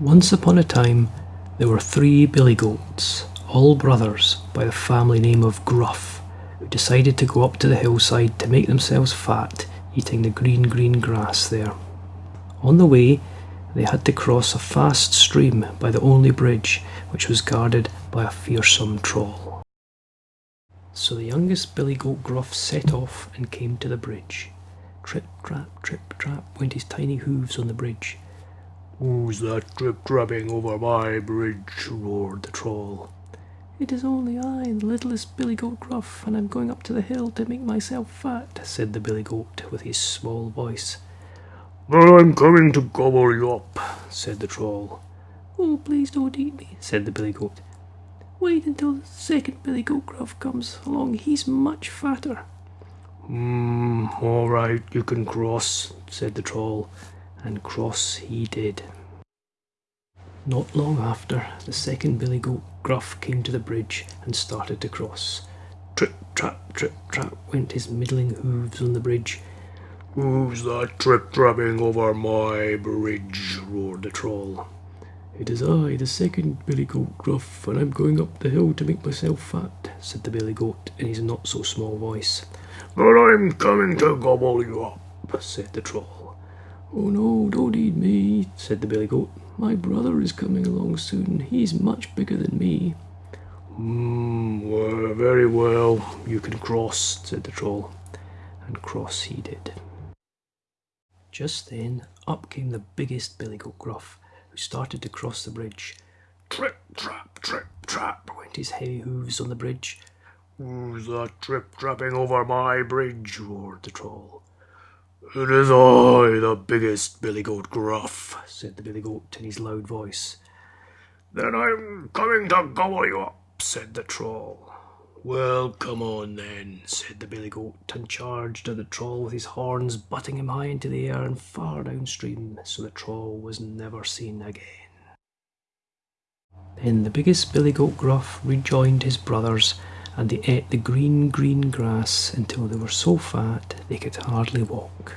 Once upon a time, there were three billy goats, all brothers, by the family name of Gruff, who decided to go up to the hillside to make themselves fat, eating the green, green grass there. On the way, they had to cross a fast stream by the only bridge, which was guarded by a fearsome troll. So the youngest billy goat Gruff set off and came to the bridge. Trip, trap, trip, trap went his tiny hooves on the bridge. Who's that trip trapping over my bridge? roared the troll. It is only I, the littlest billy goat Gruff, and I'm going up to the hill to make myself fat, said the billy goat with his small voice. Well, I'm coming to gobble you up, said the troll. Oh, please don't eat me, said the billy goat. Wait until the second billy goat Gruff comes along, he's much fatter. Hmm, all right, you can cross, said the troll, and cross he did. Not long after, the second billy goat Gruff came to the bridge and started to cross. Trip, trap, trip, trap went his middling hooves on the bridge. Who's that trip trapping over my bridge? roared the troll. It is I, the second billy goat Gruff, and I'm going up the hill to make myself fat, said the billy goat in his not so small voice. But I'm coming to gobble you up, said the troll. Oh no, don't eat me, said the billy goat. My brother is coming along soon. He's much bigger than me. Hmm, well, very well. You can cross, said the troll. And cross he did. Just then, up came the biggest billy goat Gruff, who started to cross the bridge. Trip, trap, trip, trap, went his heavy hooves on the bridge. Who's that trip trapping over my bridge? roared the troll. It is I, the biggest billy goat Gruff, said the billy goat in his loud voice. Then I'm coming to gobble you up, said the troll. Well, come on then, said the billy goat, and charged at the troll with his horns, butting him high into the air and far downstream, so the troll was never seen again. Then the biggest billy goat Gruff rejoined his brothers, and they ate the green, green grass until they were so fat they could hardly walk.